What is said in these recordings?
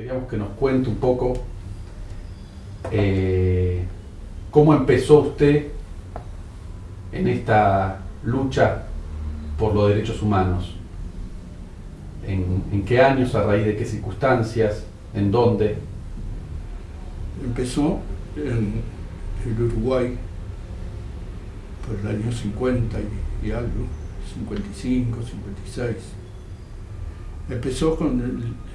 queríamos que nos cuente un poco eh, cómo empezó usted en esta lucha por los derechos humanos. ¿En, qué años, a raíz de qué circunstancias, en dónde? Empezó en el Uruguay por el año 50 y, algo, 55, 56. Empezó con el,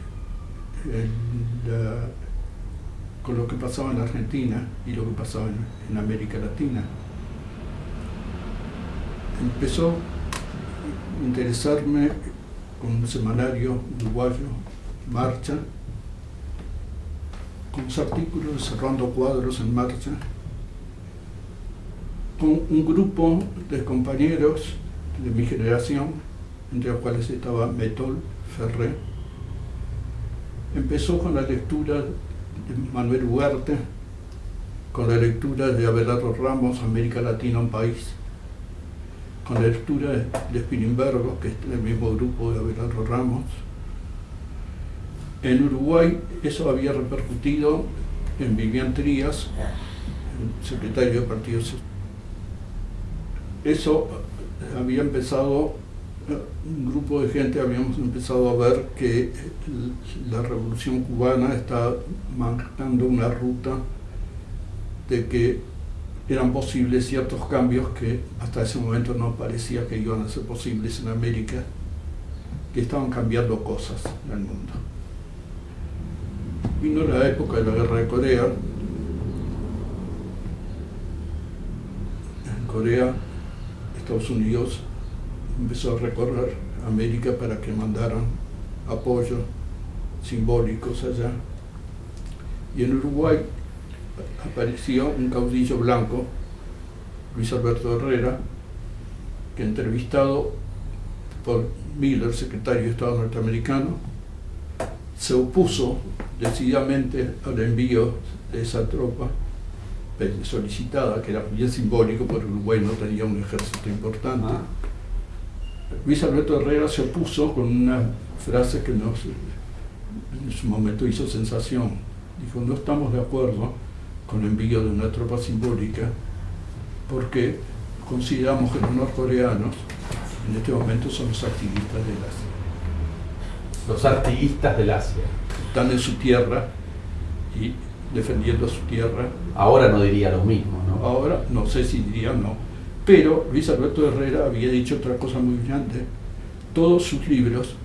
con lo que pasaba en Argentina y lo que pasaba en, América Latina. Empezó a interesarme con un semanario uruguayo, Marcha, con los artículos cerrando cuadros en marcha, con un grupo de compañeros de mi generación, entre los cuales estaba Metol Ferré, Empezó con la lectura de Manuel Ugarte, con la lectura de Abelardo Ramos, América Latina, un país, con la lectura de Spilimbergo, que es el mismo grupo de Abelardo Ramos. En Uruguay eso había repercutido en Vivian Trías, el secretario del Partido. Eso había empezado un grupo de gente habíamos empezado a ver que la revolución cubana está marcando una ruta de que eran posibles ciertos cambios que hasta ese momento no parecía que iban a ser posibles en América, que estaban cambiando cosas en el mundo. Vino la época de la guerra de Corea. En Corea, Estados Unidos empezó a recorrer América para que mandaran apoyos simbólicos allá. Y en Uruguay apareció un caudillo blanco, Luis Alberto Herrera, que entrevistado por Miller, secretario de Estado norteamericano, se opuso decididamente al envío de esa tropa solicitada, que era bien simbólico, porque Uruguay no tenía un ejército importante. Ah. Luis Alberto Herrera se opuso con una frase que nos, en su momento hizo sensación. Dijo, no estamos de acuerdo con el envío de una tropa simbólica porque consideramos que los norcoreanos en este momento son los activistas del Asia. Los activistas del Asia. Están en su tierra y defendiendo su tierra. Ahora no diría lo mismo, ¿no? Ahora no sé si diría no pero Luis Alberto Herrera había dicho otra cosa muy brillante. Todos sus libros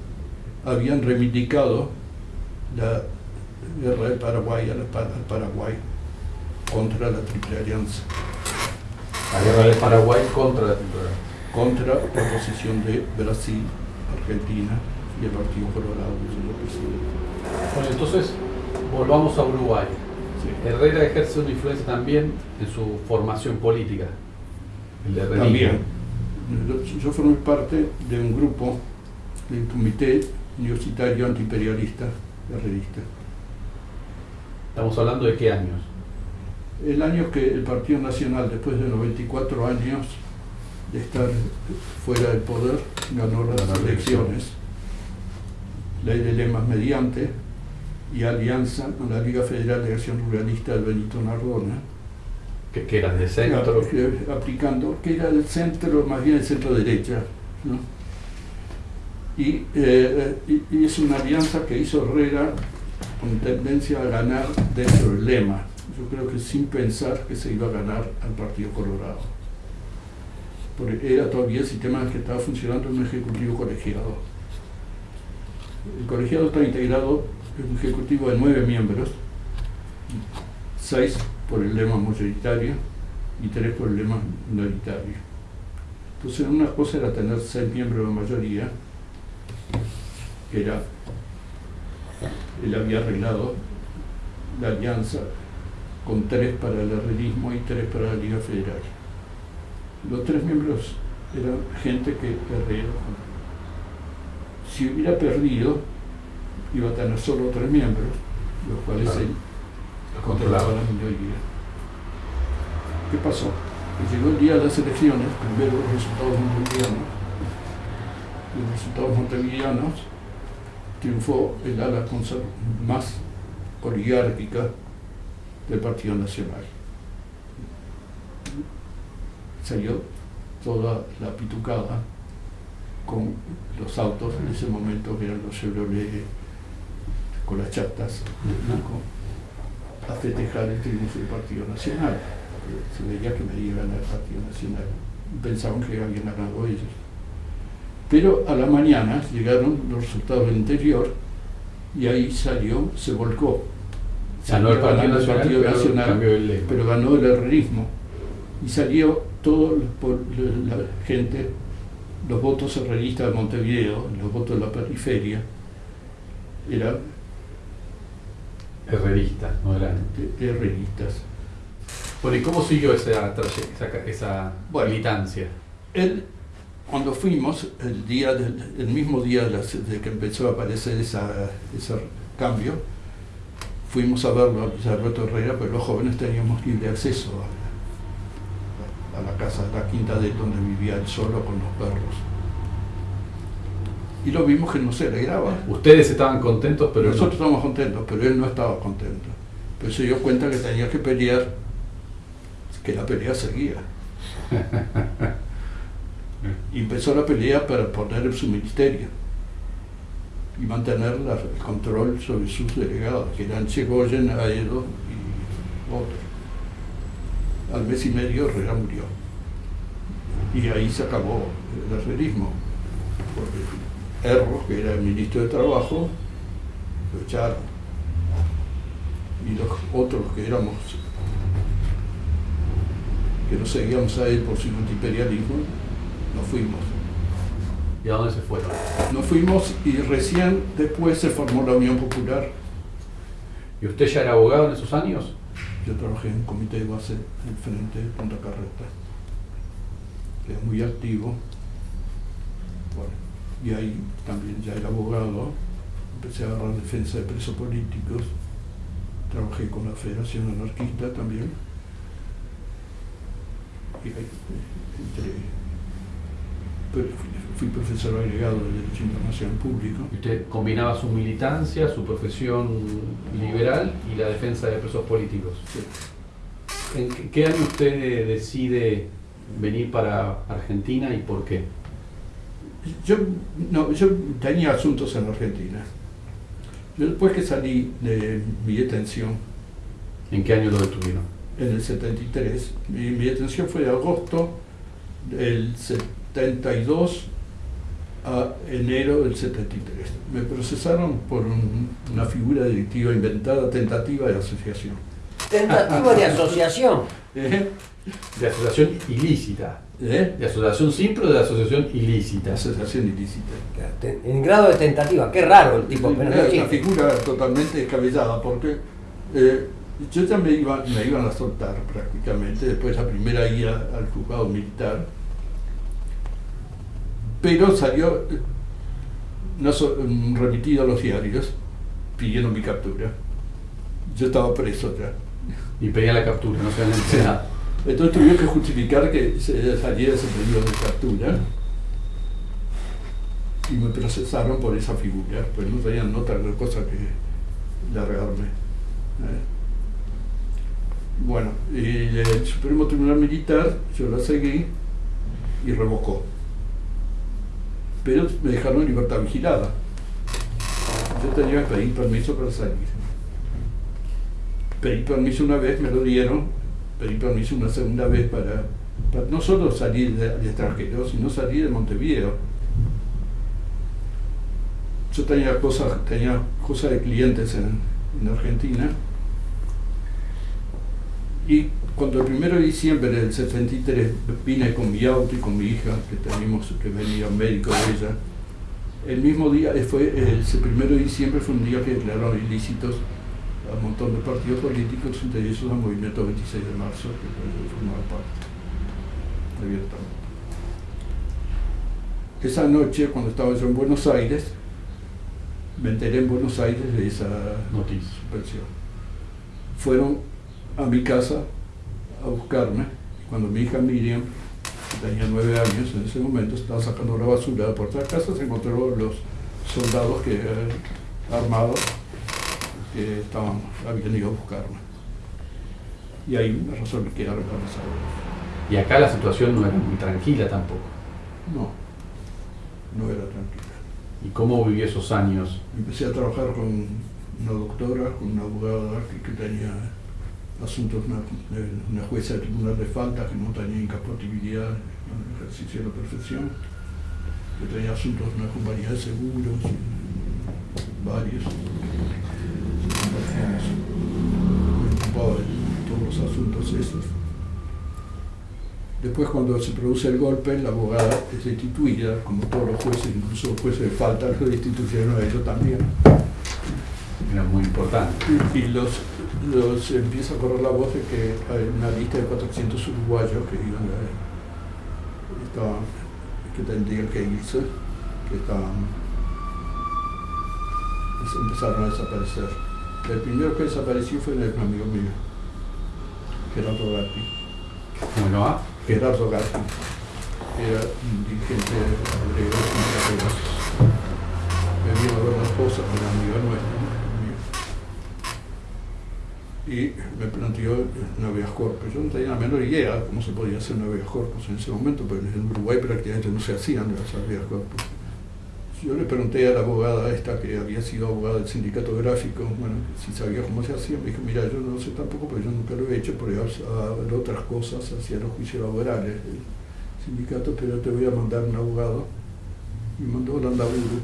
habían reivindicado la guerra del Paraguay al Paraguay contra la Triple Alianza. La guerra del Paraguay contra la Triple Alianza. Contra la posición de Brasil, Argentina y el Partido Colorado, Bueno, entonces volvamos a Uruguay. Herrera ejerce una influencia también en su formación política. También. Yo formé parte de un grupo del Comité Universitario Antiimperialista revista ¿Estamos hablando de qué años? El año que el Partido Nacional, después de 94 años de estar fuera del poder, ganó las elecciones. Ley de lemas mediante y alianza con la Liga Federal de Acción Ruralista del Benito Nardona que, era del centro. aplicando, que era del centro, más bien el centro derecha. Eh, y, y, es una alianza que hizo Herrera con tendencia a ganar dentro del lema. Yo creo que sin pensar que se iba a ganar al Partido Colorado. Porque era todavía el sistema que estaba funcionando en un ejecutivo colegiado. El colegiado está integrado en un ejecutivo de nueve miembros, seis por el lema mayoritario y tres por el lema minoritario. Entonces una cosa era tener seis miembros de mayoría, que era, él había arreglado la alianza con tres para el herrerismo y tres para la Liga Federal. Los tres miembros eran gente que Herrera, si hubiera perdido, iba a tener solo tres miembros, los cuales él controlaba la minoría. ¿Qué pasó? Que llegó el día de las elecciones, primero los resultados montevideanos, los resultados montevideanos triunfó el ala más oligárquica del Partido Nacional. Salió toda la pitucada con los autos en ese momento eran los Chevrolet con las chatas a festejar el triunfo del Partido Nacional. Se veía que me iban al Partido Nacional. Pensaban que habían ganado ellos. Pero a la mañana llegaron los resultados del interior y ahí salió, se volcó. Ganó el Partido Nacional, Nacional pero, ganó el herrerismo. Y salió toda la gente, los votos herreristas de Montevideo, los votos de la periferia, eran herreristas, no eran herreristas. Bueno, ¿y cómo siguió esa, esa, militancia? Él, cuando fuimos, el, día el mismo día de, que empezó a aparecer esa, ese cambio, fuimos a verlo a Alberto Herrera, pero los jóvenes teníamos libre acceso a, a la casa, a la quinta de donde vivía él solo con los perros y lo vimos que no se alegraba. Ustedes estaban contentos, pero Nosotros estábamos contentos, pero él no estaba contento. Pero se dio cuenta que tenía que pelear, que la pelea seguía. y empezó la pelea para poner en su ministerio y mantener el control sobre sus delegados, que eran Chegoyen, Aedo y otros. Al mes y medio Herrera murió. Y ahí se acabó el arrerismo. Erro, que era el ministro de Trabajo, lo echaron. Y los otros que éramos, que no seguíamos a él por su antiimperialismo, nos fuimos. ¿Y a dónde se fueron? Nos fuimos y recién después se formó la Unión Popular. ¿Y usted ya era abogado en esos años? Yo trabajé en un comité de base en frente de Punta Carreta. Era muy activo. Y ahí también ya era abogado, empecé a agarrar defensa de presos políticos, trabajé con la Federación Anarquista también, y ahí fui, profesor agregado de Derecho Internacional Público. ¿Usted combinaba su militancia, su profesión liberal y la defensa de presos políticos? ¿En qué año usted decide venir para Argentina y por qué? Yo, no, yo tenía asuntos en Argentina. Yo después que salí de mi detención. ¿En qué año lo detuvieron? En el 73. Mi, mi detención fue de agosto del 72 a enero del 73. Me procesaron por una figura delictiva inventada, tentativa de asociación. ¿Tentativa de asociación? ¿Eh? De asociación ilícita. ¿Eh? ¿De asociación simple o de asociación ilícita? Asociación ilícita. En grado de tentativa, qué raro el tipo. Pero es una figura totalmente descabellada porque eh, yo ya me, iba, me iban a soltar prácticamente, después la primera ida al juzgado militar, pero salió no, remitido a los diarios pidiendo mi captura. Yo estaba preso ya. Y pedía la captura, no se había enterado. Entonces tuvieron que justificar que saliera ese pedido de captura y me procesaron por esa figura, pues no tenían otra cosa que largarme. ¿eh? Bueno, y el Supremo Tribunal Militar, yo la seguí y revocó. Pero me dejaron en libertad vigilada. Yo tenía que pedir permiso para salir. Pedí permiso una vez, me lo dieron, pedí permiso una segunda vez para, no solo salir del extranjero, sino salir de Montevideo. Yo tenía cosas, tenía cosas de clientes en, Argentina y cuando el 1 de diciembre del 73 vine con mi auto y con mi hija, que teníamos que venía médico de ella, el mismo día, fue el 1 de diciembre fue un día que declararon ilícitos un montón de partidos políticos, entre ellos el Movimiento 26 de marzo, que formaba parte abiertamente. Esa noche, cuando estaba yo en Buenos Aires, me enteré en Buenos Aires de esa noticia, suspensión. Fueron a mi casa a buscarme, cuando mi hija Miriam, tenía nueve años en ese momento, estaba sacando la basura de la puerta de casa, se encontró los soldados que armados que estaban, habían ido a buscarme. Y ahí me resolví quedar embarazado. Y acá la situación no era muy tranquila tampoco. No, no era tranquila. ¿Y cómo vivió esos años? Empecé a trabajar con una doctora, con una abogada que, que tenía asuntos, una, una jueza de tribunal de falta que no tenía incompatibilidad en el ejercicio de la profesión, que tenía asuntos de una compañía de seguros, varios. Me ocupaba de todos los asuntos esos. Después cuando se produce el golpe, la abogada es destituida, como todos los jueces, incluso los jueces de falta lo destituyeron a ellos también. Era muy importante. Y los, los empieza a correr la voz de que hay una lista de 400 uruguayos que iban a, estaban, que tendrían que irse, que estaban, empezaron a desaparecer. El primero que desapareció fue un amigo mío, Gerardo Gatti. Bueno, ah, Gerardo Gatti, era un dirigente de sindicatos. Me vino a ver la esposa, una amiga nuestra, mío. y me planteó una habeas corpus. Yo no tenía la menor idea de cómo se podía hacer una habeas corpus en ese momento, porque en Uruguay prácticamente no se hacían las habeas corpus. Yo le pregunté a la abogada esta, que había sido abogada del sindicato gráfico, bueno, si sabía cómo se hacía, me dijo, mira, yo no sé tampoco, porque yo nunca lo he hecho, porque hago otras cosas hacia los juicios laborales del sindicato, pero te voy a mandar un abogado. Y mandó a Landaburu.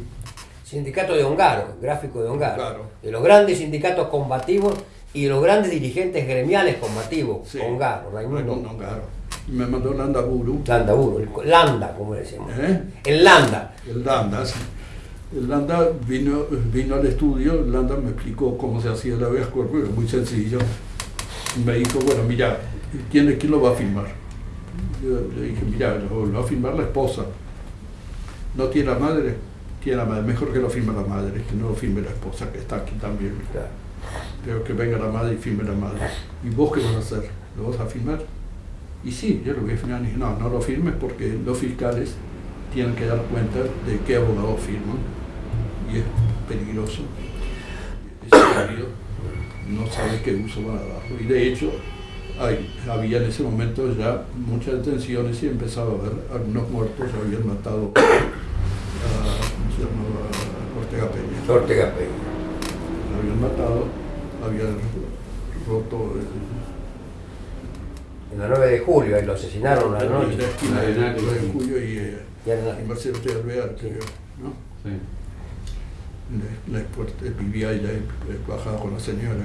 Sindicato de Hongaro, gráfico de Hongaro. Claro. De los grandes sindicatos combativos y de los grandes dirigentes gremiales combativos. Sí. Hongaro, Raimundo Raimundo Ongaro. Y me mandó Landaburu. Landaburu, el Landa, como decimos. ¿Eh? El Landa. El Landa, sí. El Landa vino, vino al estudio, el Landa me explicó cómo se hacía la habeas corpus, es muy sencillo. Me dijo, bueno, mira, ¿quién, quién lo va a firmar? Yo le dije, mira, lo, lo va a firmar la esposa. ¿No tiene la madre? Tiene la madre, mejor que lo firme la madre, que no lo firme la esposa, que está aquí también. Claro. Pero que venga la madre y firme la madre. ¿Y vos qué vas a hacer? ¿Lo vas a firmar? Y sí, yo lo voy a firmar. Y dije, no, no lo firmes porque los fiscales tienen que dar cuenta de qué abogado firman. Y es peligroso. Es válido. No sabe qué uso van a darlo. Y de hecho, hay- había en ese momento ya muchas detenciones y empezaba a haber algunos muertos, habían matado a, Ortega Peña Ortega Peña. lo habían matado, habían roto En la 9 de julio, ahí lo asesinaron a la el, noche. la esquina de Arenal, 9 de julio y, eh, Y Marcelo T. Alvear, creo, ¿no? sí. La, la puerta- vivía y bajaba con la señora.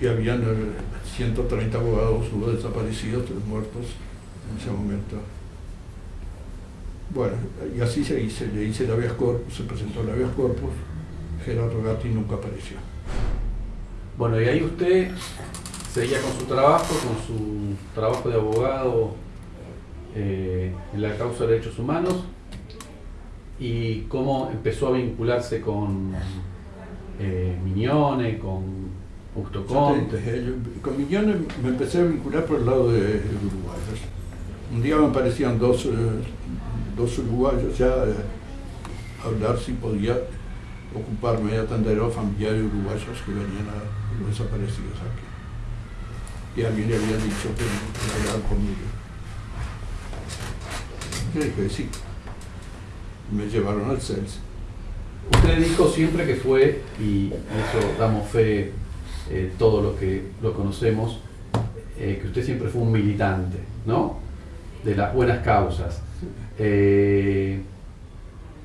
Y habían eh, 130 abogados, hubo desaparecidos, tres muertos en ese momento. Bueno, y así se hizo, le hice la habeas corpus, se presentó la habeas corpus, Gerardo Gatti nunca apareció. Bueno, y ahí usted seguía con su trabajo, con su trabajo de abogado eh, en la causa de derechos humanos y cómo empezó a vincularse con eh, Miñone, con Augusto Conte. Yo con Miñones me empecé a vincular por el lado de uruguayos. Un día me aparecían dos, eh, dos uruguayos ya eh, a hablar si podía ocuparme y atender a los familiares uruguayos que venían a desaparecidos aquí. Y alguien le había dicho que que hablar conmigo. Yo dije sí. Me llevaron al CELS. Usted dijo siempre que fue, y eso damos fe eh, todos los que lo conocemos, eh, que usted siempre fue un militante, ¿no? De las buenas causas. Eh,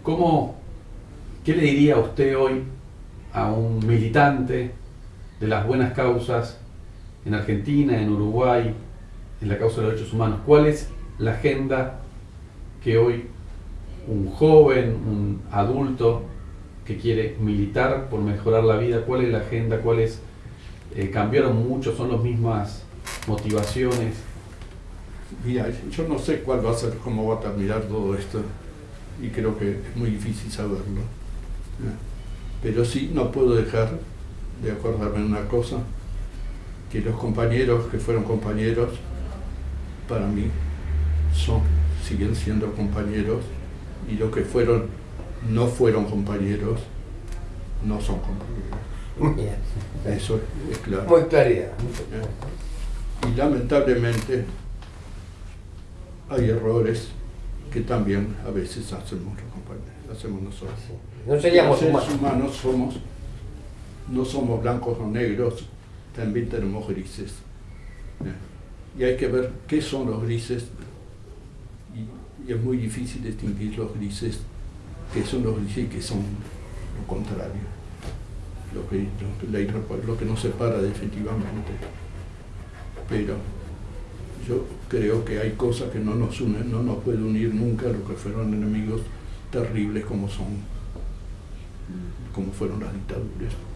¿cómo, ¿Qué le diría usted hoy a un militante de las buenas causas en Argentina, en Uruguay, en la causa de los derechos humanos? ¿Cuál es la agenda que hoy un joven, un adulto que quiere militar por mejorar la vida, cuál es la agenda, cuáles eh, cambiaron mucho, son las mismas motivaciones. Mira, yo no sé cuál va a ser, cómo va a terminar todo esto, y creo que es muy difícil saberlo. Pero sí no puedo dejar de acordarme una cosa, que los compañeros que fueron compañeros, para mí, son, siguen siendo compañeros, y los que fueron, no fueron compañeros, no son compañeros. Eso es claro. Muy claridad. Y lamentablemente hay errores que también a veces hacemos los compañeros, hacemos nosotros. No seríamos humanos. humanos somos, no somos blancos o negros, también tenemos grises. Y hay que ver qué son los grises, y, es muy difícil distinguir los grises, qué son los grises y qué son lo contrario, lo que, lo que, lo que nos separa definitivamente. Pero yo creo que hay cosas que no nos unen, no nos puede unir nunca lo que fueron enemigos terribles como son, como fueron las dictaduras.